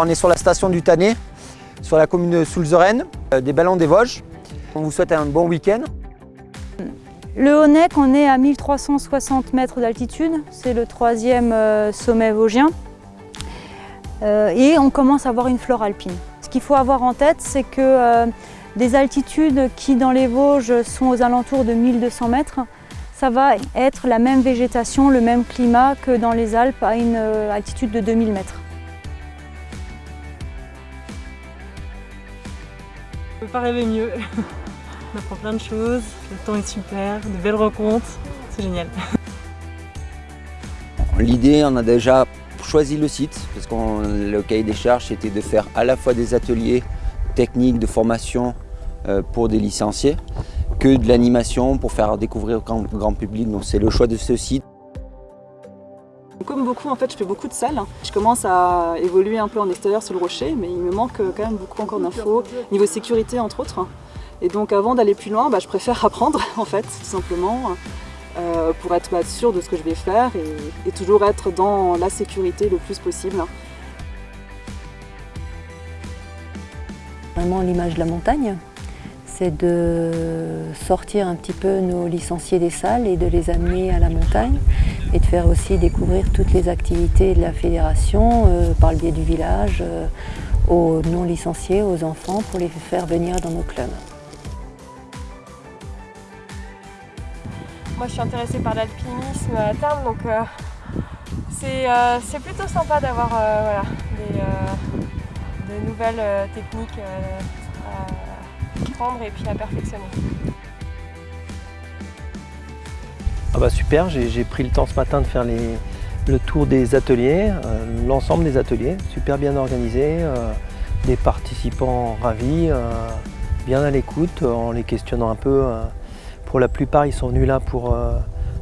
On est sur la station du Tannet, sur la commune de Soulzeren, euh, des Ballons des Vosges. On vous souhaite un bon week-end. Le Honnec, on est à 1360 mètres d'altitude, c'est le troisième euh, sommet vosgien. Euh, et on commence à avoir une flore alpine. Ce qu'il faut avoir en tête, c'est que des altitudes qui dans les Vosges sont aux alentours de 1200 mètres, ça va être la même végétation, le même climat que dans les Alpes à une altitude de 2000 mètres. On ne peut pas rêver mieux. On apprend plein de choses, le temps est super, de belles rencontres, c'est génial. L'idée, on a déjà choisi le site, parce que le cahier des charges était de faire à la fois des ateliers techniques de formation euh, pour des licenciés, que de l'animation pour faire découvrir au grand public. Donc c'est le choix de ce site. Comme beaucoup, en fait, je fais beaucoup de salles. Je commence à évoluer un peu en extérieur sur le rocher, mais il me manque quand même beaucoup encore d'infos, niveau sécurité entre autres. Et donc avant d'aller plus loin, bah, je préfère apprendre en fait, tout simplement, euh, pour être bah, sûr de ce que je vais faire et, et toujours être dans la sécurité le plus possible. Vraiment l'image de la montagne, c'est de sortir un petit peu nos licenciés des salles et de les amener à la montagne et de faire aussi découvrir toutes les activités de la fédération euh, par le biais du village euh, aux non-licenciés, aux enfants pour les faire venir dans nos clubs. Moi je suis intéressée par l'alpinisme à terme donc euh, c'est plutôt sympa d'avoir voilà, des, de nouvelles techniques à prendre et puis à perfectionner. Ah bah super, j'ai pris le temps ce matin de faire le tour des ateliers, l'ensemble des ateliers, super bien organisé, des participants ravis, bien à l'écoute en les questionnant un peu pour la plupart, ils sont venus là pour euh,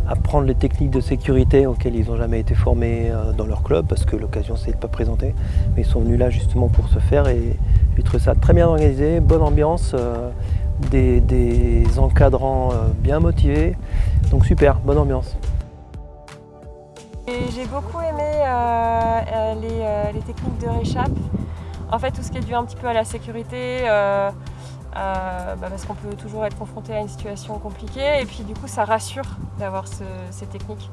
apprendre les techniques de sécurité auxquelles ils n'ont jamais été formés euh, dans leur club parce que l'occasion s'est pas présentée. Mais ils sont venus là justement pour se faire et j'ai trouvé ça très bien organisé, bonne ambiance, euh, des, encadrants bien motivés. Donc super, bonne ambiance. J'ai beaucoup aimé les, les, techniques de réchappe. En fait, tout ce qui est dû un petit peu à la sécurité, euh, bah, parce qu'on peut toujours être confronté à une situation compliquée et puis du coup ça rassure d'avoir ces techniques.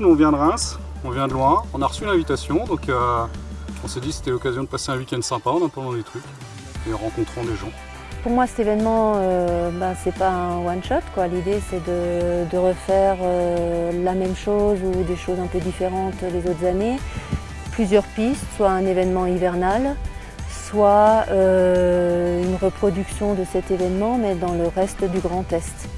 On vient de Reims, on vient de loin, on a reçu l'invitation donc euh, on s'est dit que c'était l'occasion de passer un week-end sympa en attendant des trucs et en rencontrant des gens. Pour moi cet événement, euh, bah, c'est pas un one-shot. L'idée c'est de, refaire la même chose ou des choses un peu différentes les autres années plusieurs pistes, soit un événement hivernal, soit euh, une reproduction de cet événement mais dans le reste du Grand Est.